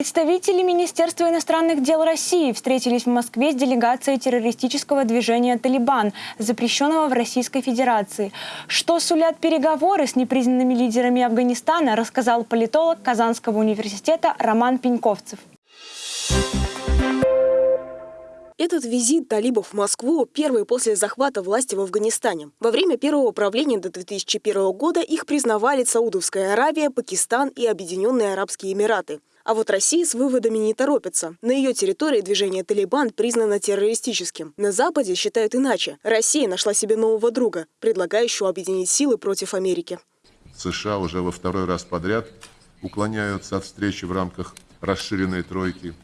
Представители Министерства иностранных дел России встретились в Москве с делегацией террористического движения «Талибан», запрещенного в Российской Федерации. Что сулят переговоры с непризнанными лидерами Афганистана, рассказал политолог Казанского университета Роман Пеньковцев. Этот визит талибов в Москву первый после захвата власти в Афганистане. Во время первого правления до 2001 года их признавали Саудовская Аравия, Пакистан и Объединенные Арабские Эмираты. А вот Россия с выводами не торопится. На ее территории движение «Талибан» признано террористическим. На Западе считают иначе. Россия нашла себе нового друга, предлагающего объединить силы против Америки. США уже во второй раз подряд уклоняются от встречи в рамках расширенной тройки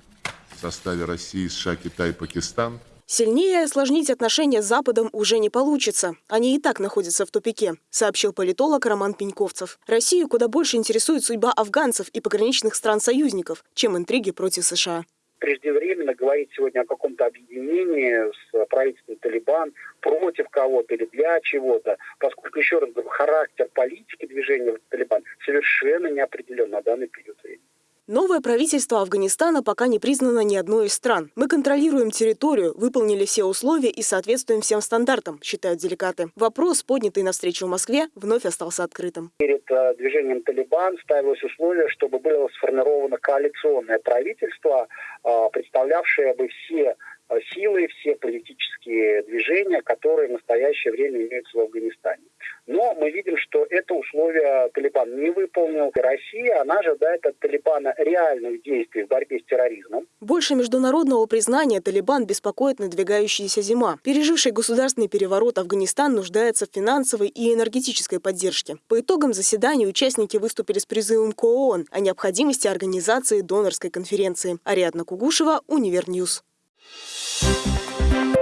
в составе России, США, Китай, Пакистан. Сильнее осложнить отношения с Западом уже не получится. Они и так находятся в тупике, сообщил политолог Роман Пеньковцев. Россию куда больше интересует судьба афганцев и пограничных стран-союзников, чем интриги против США преждевременно говорить сегодня о каком-то объединении с правительством Талибан против кого-то или для чего-то, поскольку, еще раз говорю, характер политики движения Талибан совершенно не определен на данный период. Новое правительство Афганистана пока не признано ни одной из стран. Мы контролируем территорию, выполнили все условия и соответствуем всем стандартам, считают делегаты. Вопрос, поднятый на встречу в Москве, вновь остался открытым. Перед э, движением «Талибан» ставилось условие, чтобы было сформировано коалиционное правительство, э, представлявшее бы все э, силы, все политические движения, которые в настоящее время имеются в Афганистане. Мы видим, что это условие Талибан не выполнил. Россия, она ожидает от Талибана реальных действий в борьбе с терроризмом. Больше международного признания Талибан беспокоит надвигающаяся зима. Переживший государственный переворот Афганистан нуждается в финансовой и энергетической поддержке. По итогам заседания участники выступили с призывом к ООН о необходимости организации донорской конференции. Ариадна Кугушева, Универ News. Thank you